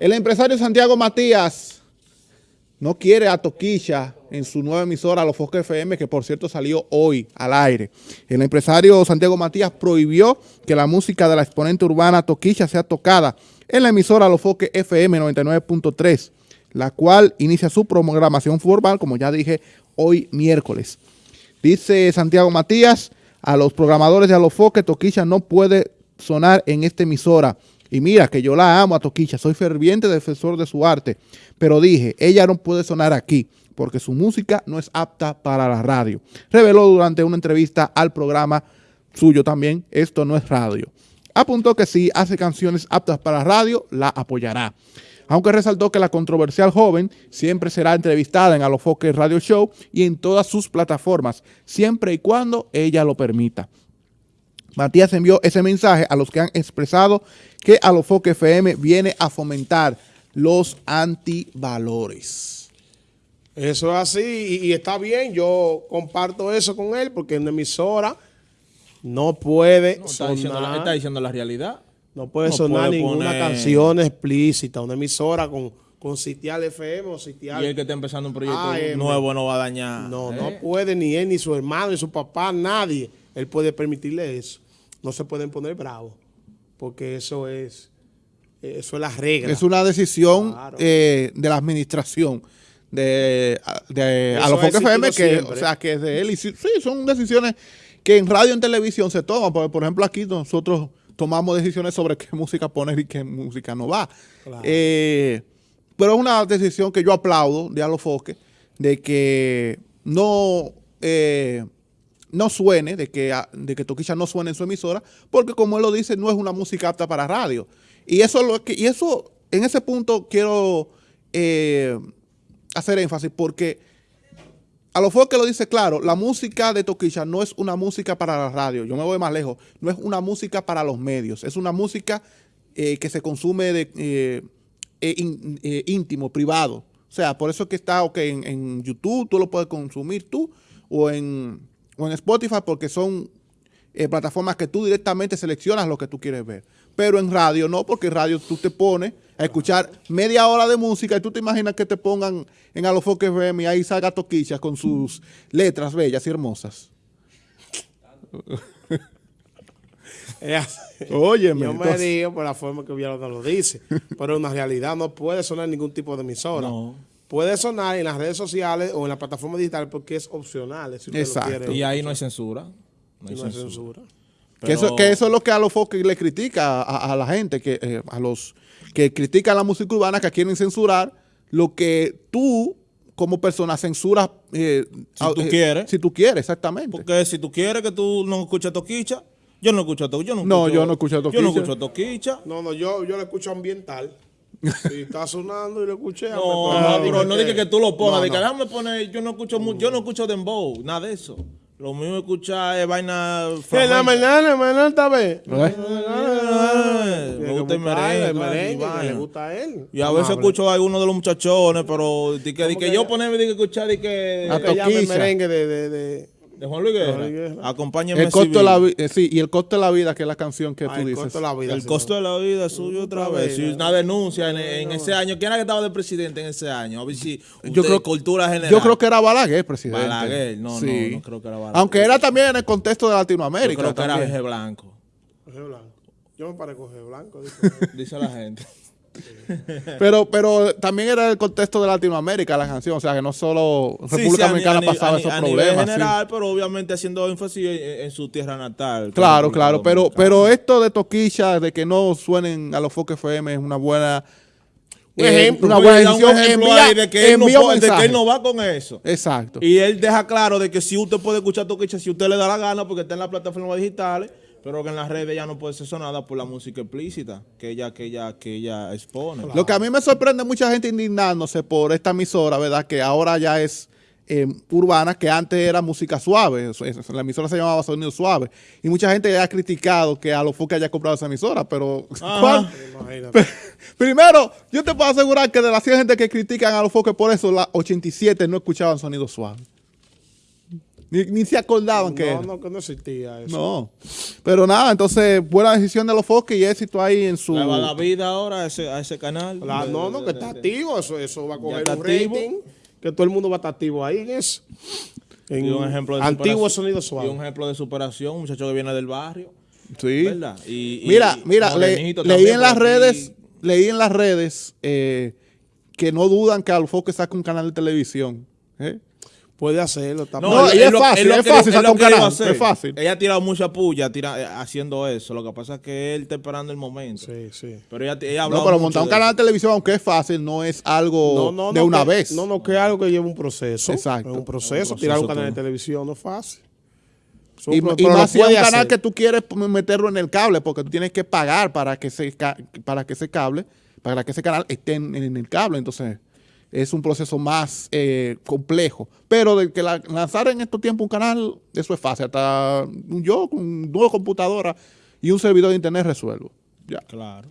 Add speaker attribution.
Speaker 1: El empresario Santiago Matías no quiere a Toquilla en su nueva emisora, Los Focos FM, que por cierto salió hoy al aire. El empresario Santiago Matías prohibió que la música de la exponente urbana Toquilla sea tocada en la emisora Los Foques FM 99.3, la cual inicia su programación formal, como ya dije, hoy miércoles. Dice Santiago Matías, a los programadores de Alofoque, Toquilla no puede sonar en esta emisora y mira que yo la amo a Toquicha, soy ferviente defensor de su arte, pero dije, ella no puede sonar aquí porque su música no es apta para la radio. Reveló durante una entrevista al programa suyo también, esto no es radio. Apuntó que si hace canciones aptas para radio, la apoyará. Aunque resaltó que la controversial joven siempre será entrevistada en Alofoque Radio Show y en todas sus plataformas, siempre y cuando ella lo permita. Matías envió ese mensaje a los que han expresado que Alofoque FM viene a fomentar los antivalores.
Speaker 2: Eso es así y, está bien, yo comparto eso con él porque en emisora no puede
Speaker 3: está, diciendo la, está diciendo la realidad.
Speaker 2: No puede sonar ninguna canción explícita, una emisora con, con Sitial FM o Sitial...
Speaker 3: Y el que está empezando un proyecto nuevo no va a dañar.
Speaker 2: No, no ¿eh? puede ni él, ni su hermano, ni su papá, nadie él puede permitirle eso. No se pueden poner bravos, porque eso es, eso es la regla.
Speaker 1: Es una decisión eh, de la administración de, de a los FM, que, o sea, que es de él. Y sí, son decisiones que en radio y en televisión se toman. Por, por ejemplo, aquí nosotros tomamos decisiones sobre qué música poner y qué música no va. Eh, pero es una decisión que yo aplaudo de Alofoque, de que no... Eh, no suene, de que, ah, de que Toquilla no suene en su emisora, porque como él lo dice, no es una música apta para radio. Y eso, lo que, y eso en ese punto quiero eh, hacer énfasis, porque a lo que lo dice claro, la música de Toquilla no es una música para la radio, yo me voy más lejos, no es una música para los medios, es una música eh, que se consume de, eh, íntimo, privado. O sea, por eso es que está okay, en, en YouTube, tú lo puedes consumir tú, o en o en Spotify porque son eh, plataformas que tú directamente seleccionas lo que tú quieres ver. Pero en radio no, porque en radio tú te pones a escuchar media hora de música y tú te imaginas que te pongan en Alofoque FM y ahí salga Toquicha con sus letras bellas y hermosas.
Speaker 2: Óyeme. Yo me digo por la forma que no lo dice, pero en realidad no puede sonar ningún tipo de emisora. No puede sonar en las redes sociales o en la plataforma digital porque es opcional.
Speaker 3: Exacto. y ahí no hay censura.
Speaker 2: No hay, censura.
Speaker 1: Que, eso, que eso es lo que a los foques le critica a, la gente, que eh, a los que critican la música urbana, que quieren censurar lo que tú como persona censuras
Speaker 3: eh, si tú eh, quieres.
Speaker 1: Si tú quieres, exactamente.
Speaker 3: Porque si tú quieres que tú no escuches Toquicha, yo no escucho Toquicha.
Speaker 1: Yo no, yo no escucho
Speaker 3: Toquicha. Yo no escucho Toquicha.
Speaker 2: No, no, yo, yo le escucho ambiental. Si está sonando y lo escuché.
Speaker 3: No, no, pero no dije que tú lo pongas. No, déjame poner, yo no escucho yo no escucho dembow, nada de eso. Lo mismo escuchar es vaina.
Speaker 2: Que la mañana, mañana esta vez.
Speaker 3: Me gusta el merengue.
Speaker 2: Le gusta a él.
Speaker 3: Y a veces escucho a alguno de los muchachones, pero de que, que yo ponerme de que escuchar y que.
Speaker 2: A merengue de, de,
Speaker 3: Juan Luis Guerra. Acompáñame.
Speaker 1: El costo de la vida, eh, sí, y el costo de la vida, que es la canción que tú dices. El
Speaker 3: costo de la vida. El costo de la vida suyo otra vez. Si una denuncia en, ese año. ¿Quién era que estaba de presidente en ese año? A ver si
Speaker 1: yo creo, cultura general. Yo creo que era Balaguer, presidente.
Speaker 3: Balaguer, no, no, no creo que era Balaguer.
Speaker 1: Aunque era también en el contexto de Latinoamérica. Yo
Speaker 3: creo que era Jorge Blanco.
Speaker 2: Jorge Blanco. Yo me parezco Jorge Blanco.
Speaker 3: dice la gente.
Speaker 1: pero, pero también era el contexto de Latinoamérica la canción, o sea que no solo República Dominicana pasaba esos problemas.
Speaker 3: En general, pero obviamente haciendo énfasis en, su tierra natal.
Speaker 1: Claro, claro, pero, pero esto de Toquilla, de que no suenen a los Foques FM es una buena...
Speaker 3: Un ejemplo, una buena decisión. de, que él no, de que él no va con eso.
Speaker 1: Exacto.
Speaker 3: Y él deja claro de que si usted puede escuchar Toquilla, si usted le da la gana, porque está en las plataformas digitales, pero que en las redes ya no puede ser sonada por la música explícita que ella, que ella, que ella expone.
Speaker 1: Lo que a mí me sorprende mucha gente indignándose por esta emisora, ¿verdad? Que ahora ya es eh, urbana, que antes era música suave. La emisora se llamaba Sonido Suave. Y mucha gente ha criticado que a los que haya comprado esa emisora, pero... Primero, yo te puedo asegurar que de las 100 gente que critican a los foques por eso, las 87 no escuchaban Sonido Suave. Ni, se acordaban que
Speaker 2: No, no, que no existía eso.
Speaker 1: No. Pero nada, entonces, buena decisión de los Foques y éxito ahí en su...
Speaker 3: Le va a dar vida ahora a ese, a ese canal.
Speaker 2: no, no, que está activo. Eso, eso va a coger un rating. Que todo el mundo va a estar activo ahí en eso.
Speaker 3: En un ejemplo de
Speaker 2: antiguo sonido suave.
Speaker 3: Y un ejemplo de superación, un muchacho que viene del barrio.
Speaker 1: Sí. ¿Verdad? Y, mira, mira, leí en las redes, leí en las redes eh, que no dudan que Alfoque saque un canal de televisión. ¿eh?
Speaker 2: Puede hacerlo.
Speaker 1: también. No, y es, fácil, es, fácil un canal. Es fácil.
Speaker 3: Ella ha tirado mucha puya tira, eh, haciendo eso. Lo que pasa es que él está esperando el momento.
Speaker 2: Sí, sí.
Speaker 3: Pero ella, ella ha No,
Speaker 1: pero montar un canal de televisión, aunque es fácil, no es algo de una vez.
Speaker 2: No, no, que es algo que lleva un proceso. Exacto. Es un proceso. tirar un canal de televisión no es fácil.
Speaker 1: y, y más si es un canal que tú quieres meterlo en el cable, porque tú tienes que pagar para que ese, para que ese cable, para que ese canal esté en el cable. Entonces es un proceso más eh, complejo. Pero de que lanzar en estos tiempos un canal, eso es fácil. Hasta yo con dos computadoras y un servidor de internet resuelvo. Ya.
Speaker 3: Claro.